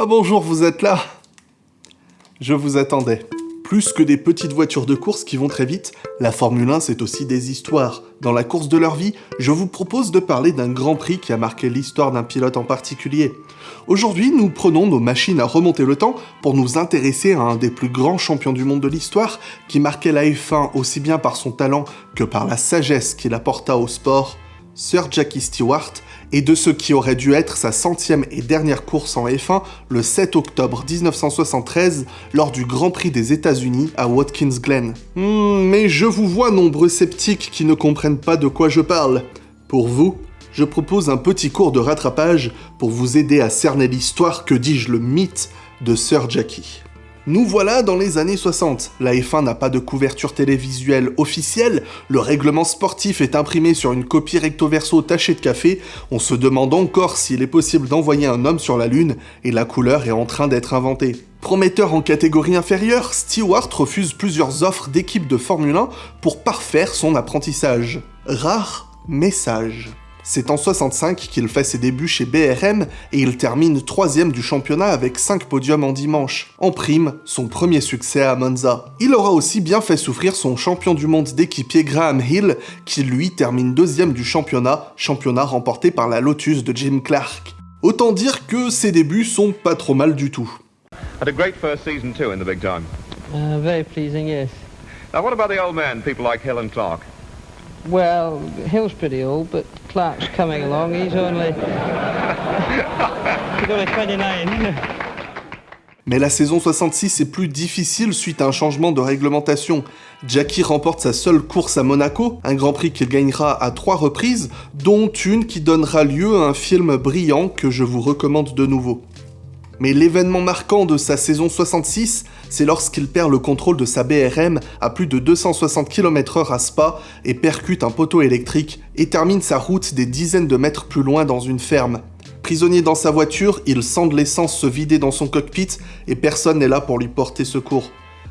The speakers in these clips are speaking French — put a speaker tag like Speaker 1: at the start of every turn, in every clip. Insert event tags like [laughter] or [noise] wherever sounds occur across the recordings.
Speaker 1: Ah bonjour, vous êtes là Je vous attendais. Plus que des petites voitures de course qui vont très vite, la Formule 1 c'est aussi des histoires. Dans la course de leur vie, je vous propose de parler d'un Grand Prix qui a marqué l'histoire d'un pilote en particulier. Aujourd'hui, nous prenons nos machines à remonter le temps pour nous intéresser à un des plus grands champions du monde de l'histoire qui marquait la F1 aussi bien par son talent que par la sagesse qu'il apporta au sport, Sir Jackie Stewart, et de ce qui aurait dû être sa centième et dernière course en F1 le 7 octobre 1973 lors du Grand Prix des États-Unis à Watkins Glen. Hmm, mais je vous vois nombreux sceptiques qui ne comprennent pas de quoi je parle. Pour vous, je propose un petit cours de rattrapage pour vous aider à cerner l'histoire, que dis-je, le mythe de Sir Jackie. Nous voilà dans les années 60. La F1 n'a pas de couverture télévisuelle officielle, le règlement sportif est imprimé sur une copie recto-verso tachée de café, on se demande encore s'il est possible d'envoyer un homme sur la Lune, et la couleur est en train d'être inventée. Prometteur en catégorie inférieure, Stewart refuse plusieurs offres d'équipes de Formule 1 pour parfaire son apprentissage. Rare message. C'est en 65 qu'il fait ses débuts chez BRM et il termine troisième du championnat avec 5 podiums en dimanche. En prime, son premier succès à Monza. Il aura aussi bien fait souffrir son champion du monde d'équipier Graham Hill, qui lui termine deuxième du championnat, championnat remporté par la Lotus de Jim Clark. Autant dire que ses débuts sont pas trop mal du tout.
Speaker 2: Had a great first season too in the big time.
Speaker 3: Uh, very pleasing, yes.
Speaker 2: Now what about the old men, people like Hill and Clark?
Speaker 3: Well, Hill's pretty old, but Clark's coming along. He's only... [laughs] He's only 29.
Speaker 1: Mais la saison 66 est plus difficile suite à un changement de réglementation. Jackie remporte sa seule course à Monaco, un Grand Prix qu'il gagnera à trois reprises, dont une qui donnera lieu à un film brillant que je vous recommande de nouveau. Mais l'événement marquant de sa saison 66, c'est lorsqu'il perd le contrôle de sa BRM à plus de 260 km/h à Spa et percute un poteau électrique et termine sa route des dizaines de mètres plus loin dans une ferme. Prisonnier dans sa voiture, il sent de l'essence se vider dans son cockpit et personne n'est là pour lui porter secours.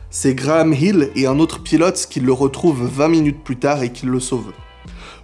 Speaker 1: C'est Graham Hill et un autre pilote qui le retrouvent 20 minutes plus tard et qui le sauvent.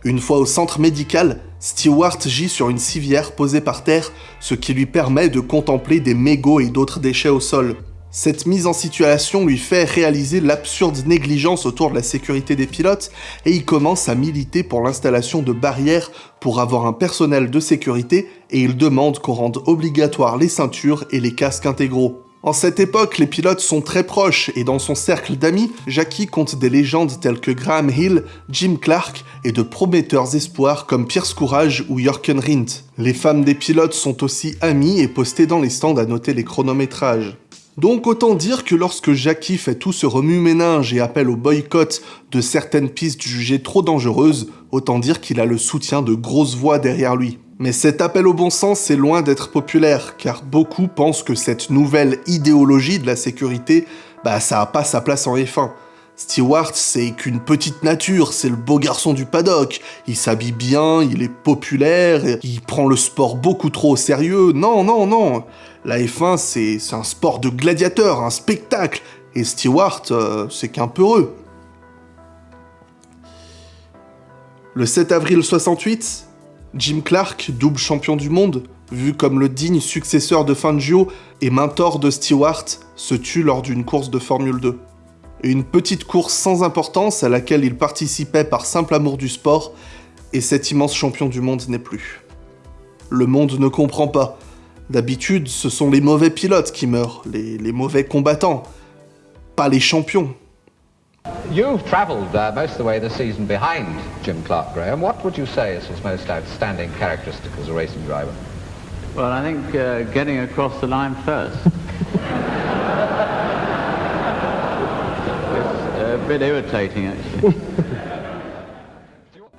Speaker 1: Une fois au centre médical, Stewart gît sur une civière posée par terre, ce qui lui permet de contempler des mégots et d'autres déchets au sol. Cette mise en situation lui fait réaliser l'absurde négligence autour de la sécurité des pilotes et il commence à militer pour l'installation de barrières pour avoir un personnel de sécurité et il demande qu'on rende obligatoire les ceintures et les casques intégraux. En cette époque, les pilotes sont très proches et dans son cercle d'amis, Jackie compte des légendes telles que Graham Hill, Jim Clark et de prometteurs espoirs comme Pierce Courage ou Jörgen Rindt. Les femmes des pilotes sont aussi amies et postées dans les stands à noter les chronométrages. Donc autant dire que lorsque Jackie fait tout ce remue-ménage et appelle au boycott de certaines pistes jugées trop dangereuses, autant dire qu'il a le soutien de grosses voix derrière lui. Mais cet appel au bon sens est loin d'être populaire, car beaucoup pensent que cette nouvelle idéologie de la sécurité, bah ça a pas sa place en F1. Stewart, c'est qu'une petite nature, c'est le beau garçon du paddock. Il s'habille bien, il est populaire, il prend le sport beaucoup trop au sérieux. Non, non, non. La F1, c'est un sport de gladiateur, un spectacle. Et Stewart, euh, c'est qu'un peureux. Le 7 avril 68, Jim Clark, double champion du monde, vu comme le digne successeur de Fangio et mentor de Stewart, se tue lors d'une course de Formule 2. Une petite course sans importance à laquelle il participait par simple amour du sport, et cet immense champion du monde n'est plus. Le monde ne comprend pas. D'habitude, ce sont les mauvais pilotes qui meurent, les, les mauvais combattants, pas les champions.
Speaker 4: You've travelled uh, most of the way this season behind Jim Clark, Graham. What would you say is his most outstanding characteristic as a racing driver?
Speaker 5: Well, I think uh, getting across the line first. [laughs] it's a bit irritating, actually. [laughs]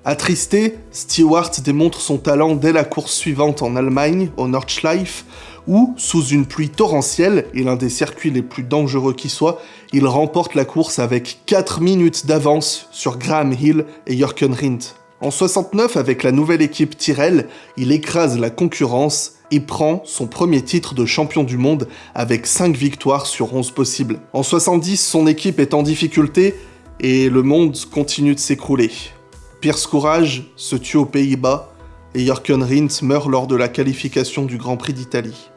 Speaker 1: Attristé, Stewart démontre son talent dès la course suivante en Allemagne, au Nordschleife, où, sous une pluie torrentielle et l'un des circuits les plus dangereux qui soit, il remporte la course avec 4 minutes d'avance sur Graham Hill et Jürgen Rindt. En 69, avec la nouvelle équipe Tyrrell, il écrase la concurrence et prend son premier titre de champion du monde avec 5 victoires sur 11 possibles. En 70, son équipe est en difficulté et le monde continue de s'écrouler. Pierce Courage se tue aux Pays-Bas et Jürgen Rindt meurt lors de la qualification du Grand Prix d'Italie.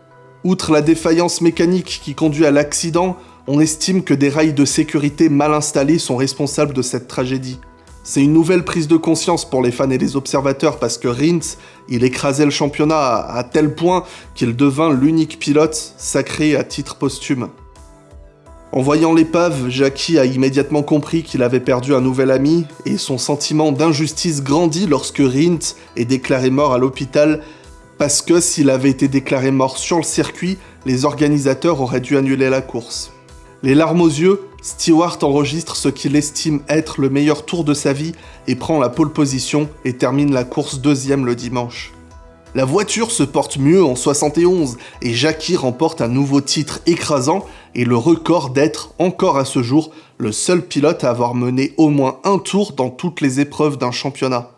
Speaker 1: Outre la défaillance mécanique qui conduit à l'accident, on estime que des rails de sécurité mal installés sont responsables de cette tragédie. C'est une nouvelle prise de conscience pour les fans et les observateurs parce que Rins, il écrasait le championnat à, à tel point qu'il devint l'unique pilote sacré à titre posthume. En voyant l'épave, Jackie a immédiatement compris qu'il avait perdu un nouvel ami et son sentiment d'injustice grandit lorsque Rint est déclaré mort à l'hôpital parce que s'il avait été déclaré mort sur le circuit, les organisateurs auraient dû annuler la course. Les larmes aux yeux, Stewart enregistre ce qu'il estime être le meilleur tour de sa vie et prend la pole position et termine la course deuxième le dimanche. La voiture se porte mieux en 71 et Jackie remporte un nouveau titre écrasant et le record d'être, encore à ce jour, le seul pilote à avoir mené au moins un tour dans toutes les épreuves d'un championnat.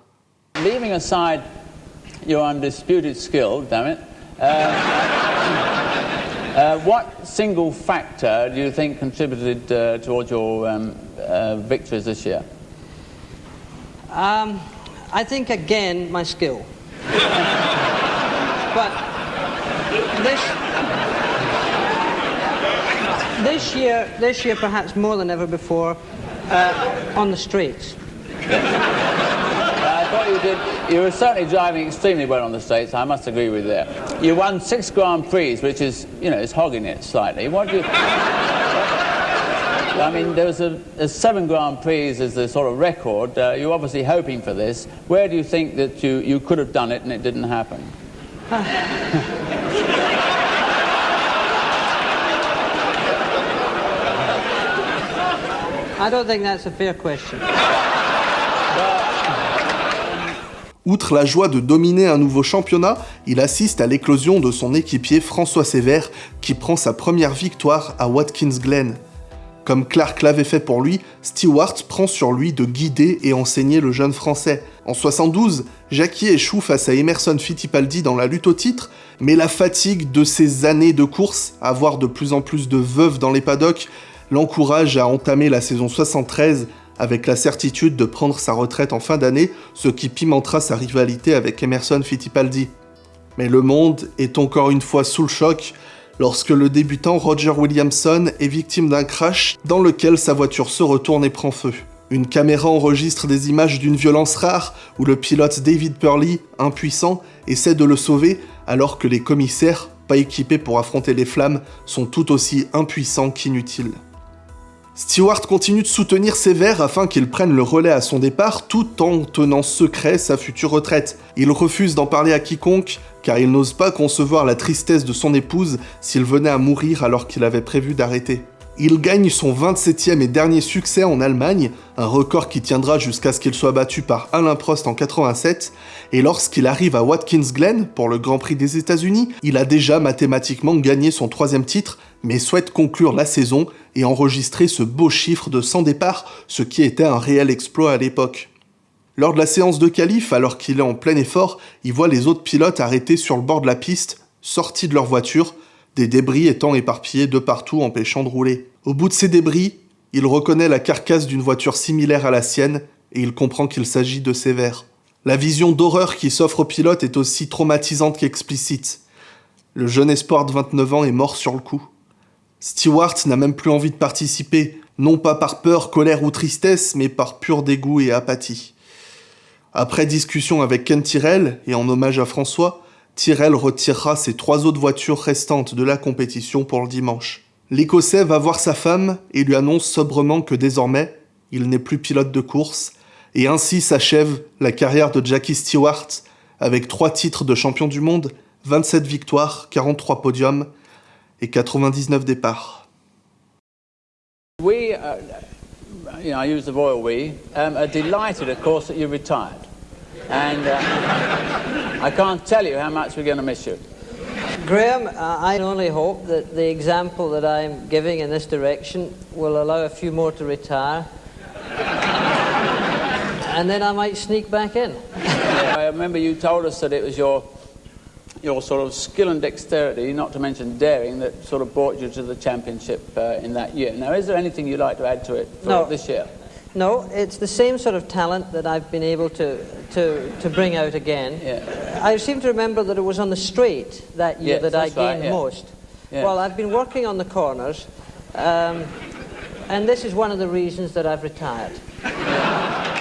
Speaker 5: Your undisputed skill, damn it, uh, [laughs] uh, what single factor do you think contributed uh, towards your um, uh, victories this year?
Speaker 3: Um, I think again my skill. [laughs] but this this year, this year perhaps more than ever before, uh, on the streets.
Speaker 5: You did. You were certainly driving extremely well on the States. I must agree with that. You won six Grand Prix, which is, you know, is hogging it slightly. What do you? I mean, there was a, a seven Grand Prix as the sort of record. Uh, you're obviously hoping for this. Where do you think that you, you could have done it and it didn't happen? [laughs]
Speaker 3: I don't think that's a fair question.
Speaker 1: Outre la joie de dominer un nouveau championnat, il assiste à l'éclosion de son équipier François Sévère qui prend sa première victoire à Watkins Glen. Comme Clark l'avait fait pour lui, Stewart prend sur lui de guider et enseigner le jeune français. En 72, Jackie échoue face à Emerson Fittipaldi dans la lutte au titre, mais la fatigue de ces années de course, à voir de plus en plus de veuves dans les paddocks, l'encourage à entamer la saison 73 avec la certitude de prendre sa retraite en fin d'année, ce qui pimentera sa rivalité avec Emerson Fittipaldi. Mais le monde est encore une fois sous le choc lorsque le débutant Roger Williamson est victime d'un crash dans lequel sa voiture se retourne et prend feu. Une caméra enregistre des images d'une violence rare où le pilote David Purley, impuissant, essaie de le sauver alors que les commissaires, pas équipés pour affronter les flammes, sont tout aussi impuissants qu'inutiles. Stewart continue de soutenir Sévère afin qu'il prenne le relais à son départ tout en tenant secret sa future retraite. Il refuse d'en parler à quiconque car il n'ose pas concevoir la tristesse de son épouse s'il venait à mourir alors qu'il avait prévu d'arrêter. Il gagne son 27e et dernier succès en Allemagne, un record qui tiendra jusqu'à ce qu'il soit battu par Alain Prost en 87, et lorsqu'il arrive à Watkins Glen pour le Grand Prix des États-Unis, il a déjà mathématiquement gagné son troisième titre, mais souhaite conclure la saison et enregistrer ce beau chiffre de 100 départs, ce qui était un réel exploit à l'époque. Lors de la séance de qualif, alors qu'il est en plein effort, il voit les autres pilotes arrêtés sur le bord de la piste, sortis de leur voiture, des débris étant éparpillés de partout empêchant de rouler. Au bout de ces débris, il reconnaît la carcasse d'une voiture similaire à la sienne et il comprend qu'il s'agit de Sévère. La vision d'horreur qui s'offre au pilote est aussi traumatisante qu'explicite. Le jeune espoir de 29 ans est mort sur le coup. Stewart n'a même plus envie de participer, non pas par peur, colère ou tristesse, mais par pur dégoût et apathie. Après discussion avec Ken Tyrrell, et en hommage à François, Tyrrell retirera ses trois autres voitures restantes de la compétition pour le dimanche. L'Écossais va voir sa femme et lui annonce sobrement que désormais, il n'est plus pilote de course, et ainsi s'achève la carrière de Jackie Stewart avec trois titres de champion du monde, 27 victoires, 43 podiums et 99 départs.
Speaker 5: We, uh, you know, I use the royal we, um, are delighted, of course, that you retired. And uh, I can't tell you how much we're going to miss you.
Speaker 3: Graham, uh, I only hope that the example that I'm giving in this direction will allow a few more to retire. and then I might sneak back in.
Speaker 5: I remember you told us that it was your your sort of skill and dexterity, not to mention daring, that sort of brought you to the championship uh, in that year. Now, is there anything you'd like to add to it for
Speaker 3: No.
Speaker 5: this year?
Speaker 3: No, it's the same sort of talent that I've been able to, to, to bring out again.
Speaker 5: Yeah.
Speaker 3: I seem to remember that it was on the straight that year
Speaker 5: Yes,
Speaker 3: that I
Speaker 5: that's right,
Speaker 3: gained
Speaker 5: yeah.
Speaker 3: most.
Speaker 5: Yeah.
Speaker 3: Well, I've been working on the corners, um, and this is one of the reasons that I've retired. [laughs]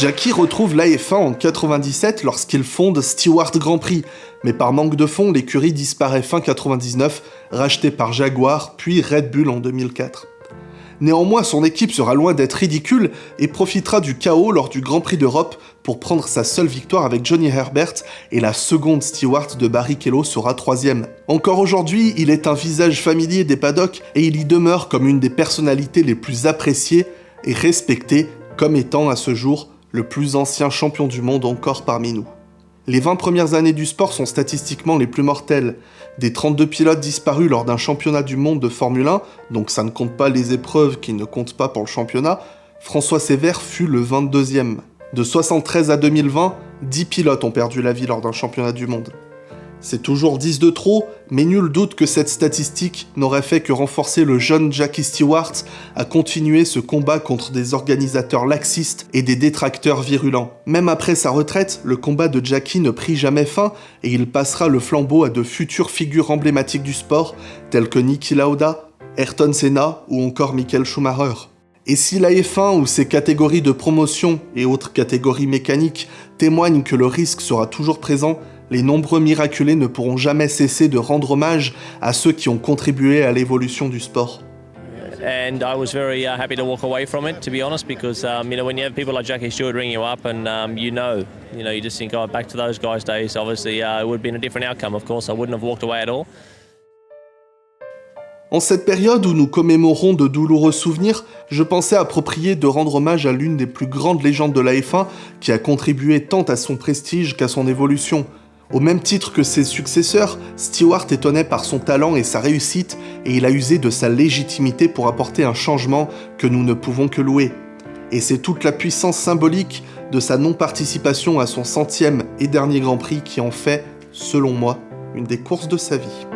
Speaker 1: Jackie retrouve l'AF1 en 97 lorsqu'il fonde Stewart Grand Prix, mais par manque de fonds, l'écurie disparaît fin 99, rachetée par Jaguar, puis Red Bull en 2004. Néanmoins, son équipe sera loin d'être ridicule et profitera du chaos lors du Grand Prix d'Europe pour prendre sa seule victoire avec Johnny Herbert et la seconde Stewart de Barrichello sera troisième. Encore aujourd'hui, il est un visage familier des paddocks et il y demeure comme une des personnalités les plus appréciées et respectées comme étant à ce jour le plus ancien champion du monde encore parmi nous. Les 20 premières années du sport sont statistiquement les plus mortelles. Des 32 pilotes disparus lors d'un championnat du monde de Formule 1, donc ça ne compte pas les épreuves qui ne comptent pas pour le championnat, François Sévère fut le 22e. De 73 à 2020, 10 pilotes ont perdu la vie lors d'un championnat du monde. C'est toujours 10 de trop, mais nul doute que cette statistique n'aurait fait que renforcer le jeune Jackie Stewart à continuer ce combat contre des organisateurs laxistes et des détracteurs virulents. Même après sa retraite, le combat de Jackie ne prit jamais fin et il passera le flambeau à de futures figures emblématiques du sport, telles que Niki Lauda, Ayrton Senna ou encore Michael Schumacher. Et si la F1 ou ses catégories de promotion et autres catégories mécaniques témoignent que le risque sera toujours présent, les nombreux miraculés ne pourront jamais cesser de rendre hommage à ceux qui ont contribué à l'évolution du sport.
Speaker 6: and I was very uh, happy to walk away from it, to be honest, because um, you know when you have people like Jackie Stewart ring you up, and um, you know, you know, you just think, oh, back to those guys' days. Obviously, uh, it would have been a different outcome. Of course, I wouldn't have walked away at all.
Speaker 1: En cette période où nous commémorons de douloureux souvenirs, je pensais approprié de rendre hommage à l'une des plus grandes légendes de la F1 qui a contribué tant à son prestige qu'à son évolution. Au même titre que ses successeurs, Stewart étonnait par son talent et sa réussite et il a usé de sa légitimité pour apporter un changement que nous ne pouvons que louer. Et c'est toute la puissance symbolique de sa non-participation à son centième et dernier Grand Prix qui en fait, selon moi, une des courses de sa vie.